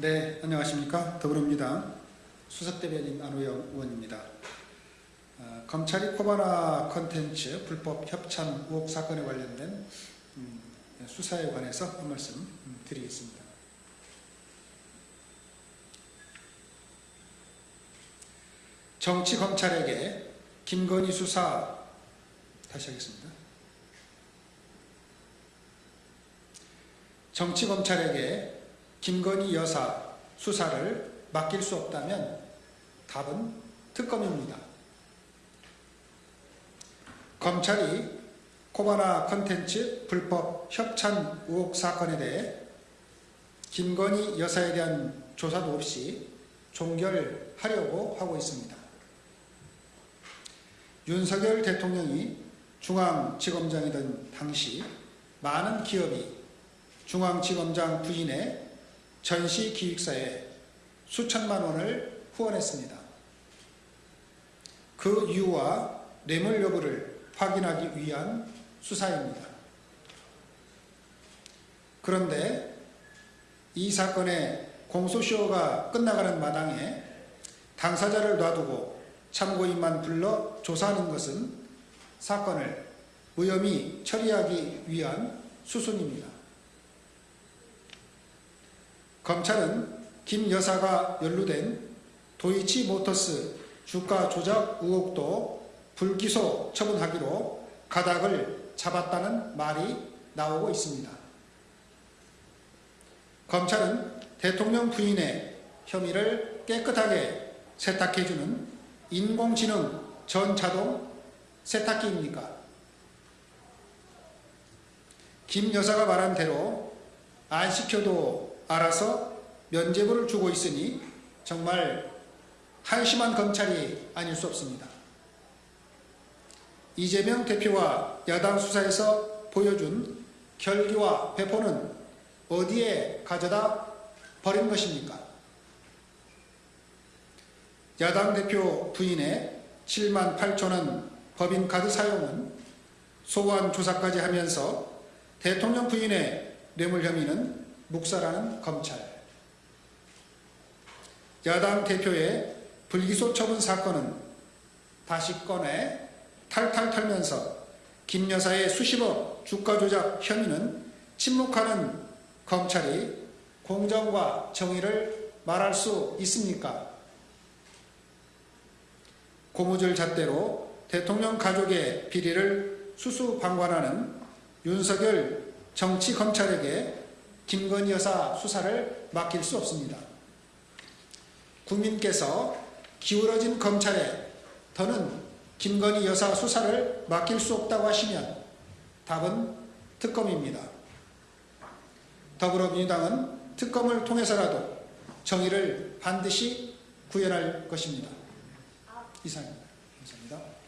네, 안녕하십니까. 더불어민주당 수석대변인 안호영 의원입니다. 어, 검찰이 코바나 컨텐츠 불법 협찬 의혹 사건에 관련된 음, 수사에 관해서 한 말씀 음, 드리겠습니다. 정치 검찰에게 김건희 수사 다시 하겠습니다. 정치 검찰에게 김건희 여사 수사를 맡길 수 없다면 답은 특검입니다. 검찰이 코바나 컨텐츠 불법 협찬 의혹 사건에 대해 김건희 여사에 대한 조사도 없이 종결하려고 하고 있습니다. 윤석열 대통령이 중앙지검장이던 당시 많은 기업이 중앙지검장 부인의 전시 기획사에 수천만 원을 후원했습니다. 그 이유와 뇌물 여부를 확인하기 위한 수사입니다. 그런데 이 사건의 공소시효가 끝나가는 마당에 당사자를 놔두고 참고인만 불러 조사하는 것은 사건을 무혐의 처리하기 위한 수순입니다. 검찰은 김 여사가 연루된 도이치 모터스 주가 조작 의혹도 불기소 처분하기로 가닥을 잡았다는 말이 나오고 있습니다. 검찰은 대통령 부인의 혐의를 깨끗하게 세탁해주는 인공지능 전자동 세탁기입니까? 김 여사가 말한 대로 안 시켜도 알아서 면죄부를 주고 있으니 정말 한심한 검찰이 아닐 수 없습니다. 이재명 대표와 야당 수사에서 보여준 결기와 배포는 어디에 가져다 버린 것입니까? 야당 대표 부인의 7만 8천 원 법인카드 사용은 소환 조사까지 하면서 대통령 부인의 뇌물 혐의는 묵살하는 검찰. 야당 대표의 불기소 처분 사건은 다시 꺼내 탈탈 털면서 김 여사의 수십억 주가 조작 혐의는 침묵하는 검찰이 공정과 정의를 말할 수 있습니까? 고무줄 잣대로 대통령 가족의 비리를 수수방관하는 윤석열 정치 검찰에게 김건희 여사 수사를 맡길 수 없습니다. 국민께서 기울어진 검찰에 더는 김건희 여사 수사를 맡길 수 없다고 하시면 답은 특검입니다. 더불어민주당은 특검을 통해서라도 정의를 반드시 구현할 것입니다. 이상입니다. 감사합니다.